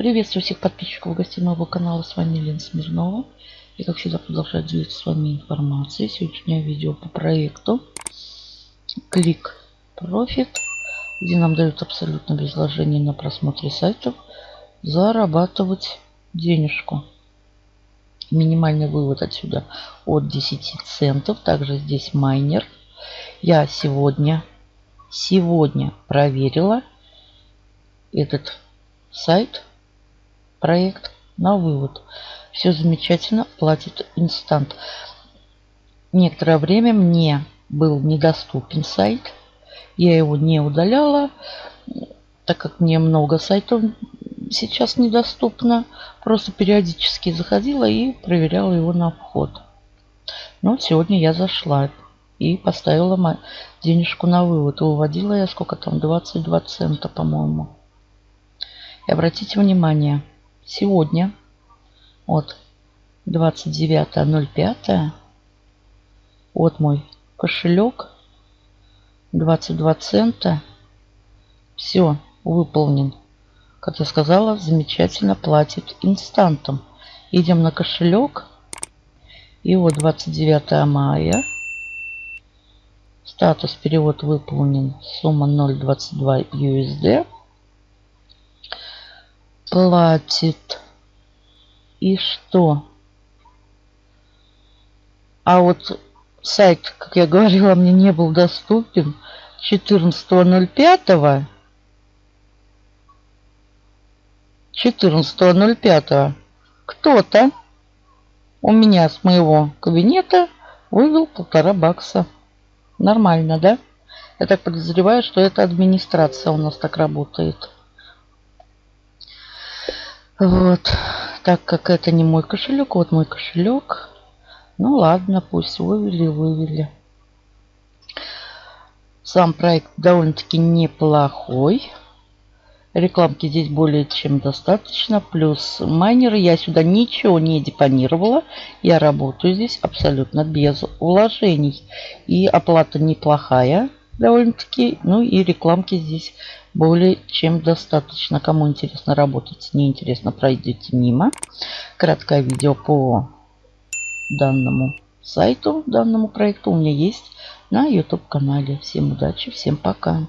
Приветствую всех подписчиков и гостей моего канала. С вами Лена Смирнова. И как всегда продолжаю делиться с вами информацией. Сегодняшнее видео по проекту Click Profit, где нам дают абсолютно без вложений на просмотре сайтов зарабатывать денежку. Минимальный вывод отсюда от 10 центов. Также здесь майнер. Я сегодня, сегодня проверила этот сайт проект на вывод. Все замечательно, платит инстант. Некоторое время мне был недоступен сайт. Я его не удаляла, так как мне много сайтов сейчас недоступно. Просто периодически заходила и проверяла его на вход. Но сегодня я зашла и поставила денежку на вывод. И выводила я сколько там, 22 цента, по-моему. И обратите внимание, сегодня. От 29.05 вот мой кошелек. 22 цента. Все выполнен. Как я сказала замечательно платит инстантом. Идем на кошелек. И вот 29 мая. Статус перевод выполнен. Сумма 0.22 USD платит. И что? А вот сайт, как я говорила, мне не был доступен 14.05. 14.05 кто-то у меня с моего кабинета вывел полтора бакса. Нормально, да? Я так подозреваю, что это администрация у нас так работает. Вот. Так как это не мой кошелек, вот мой кошелек. Ну ладно, пусть вывели, вывели. Сам проект довольно-таки неплохой. Рекламки здесь более чем достаточно. Плюс майнеры. Я сюда ничего не депонировала. Я работаю здесь абсолютно без вложений. И оплата неплохая довольно-таки. Ну и рекламки здесь более чем достаточно. Кому интересно работать, неинтересно, пройдите мимо. Краткое видео по данному сайту, данному проекту у меня есть на YouTube канале. Всем удачи, всем пока.